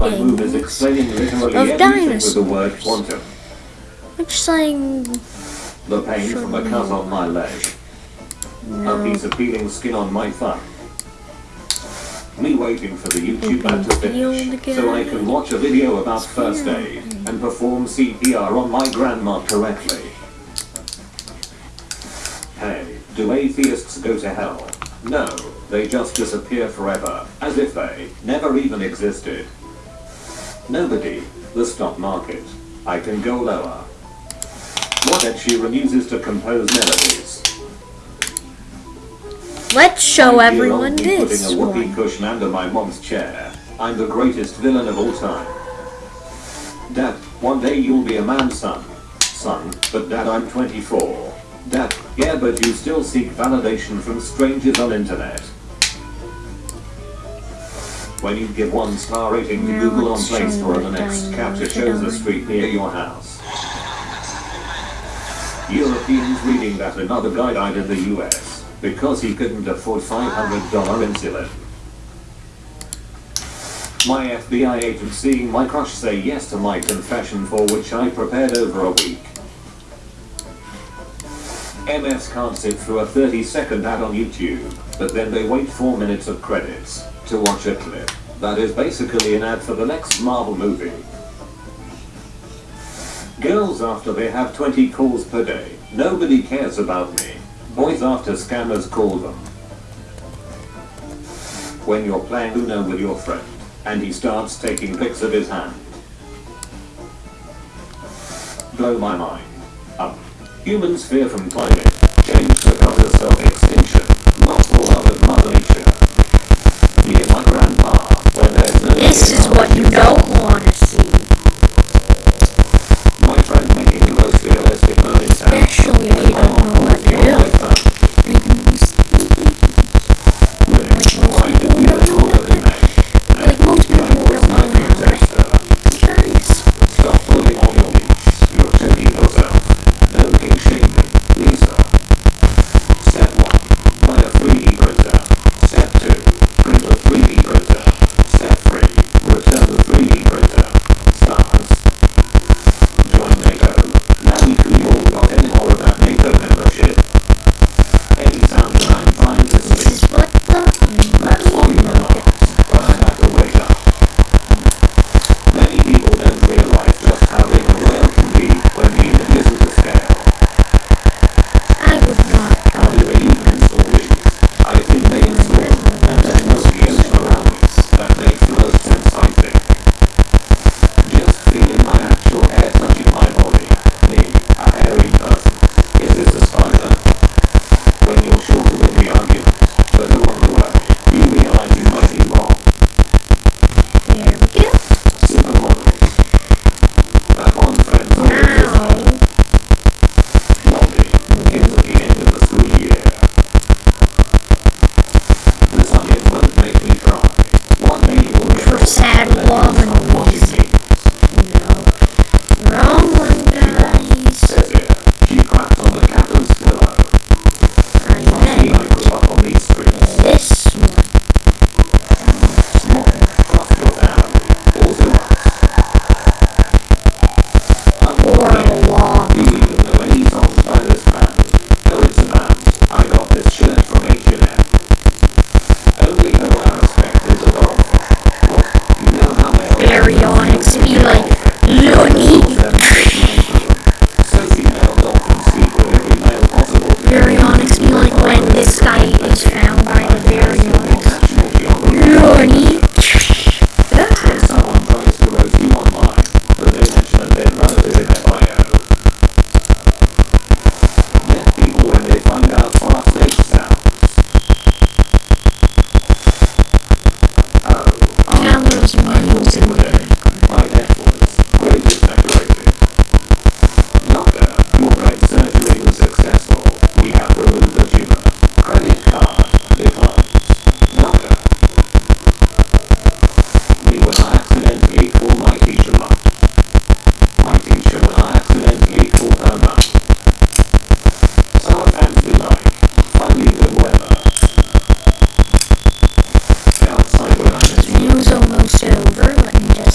My move is explaining literally of everything with the dinosaurs. word quantum. Which saying The pain from a cut on my leg. A piece of peeling skin on my thumb. Me waiting for the YouTube ad to finish so I can watch a video about first aid and perform CPR on my grandma correctly. Hey, do atheists go to hell? No, they just disappear forever, as if they never even existed. Nobody, the stock market. I can go lower. What Ed Sheeran uses to compose melodies. Let's show old everyone this Putting a whoopee one. cushion under my mom's chair. I'm the greatest villain of all time. Dad, one day you'll be a man, son. Son, but dad, I'm 24. Dad, yeah, but you still seek validation from strangers on internet. When you give one star rating to Google on Play Store and the next captcha shows a street near your house. Europeans reading that another guy died in the US because he couldn't afford $500 insulin. My FBI agent seeing my crush say yes to my confession for which I prepared over a week. MS can't sit through a 30 second ad on YouTube, but then they wait 4 minutes of credits to watch a clip. That is basically an ad for the next Marvel movie. Girls after they have 20 calls per day. Nobody cares about me. Boys after scammers call them. When you're playing Uno with your friend, and he starts taking pics of his hand. Blow my mind. Up. Humans fear from climate change because of self-extinction, over. Let me just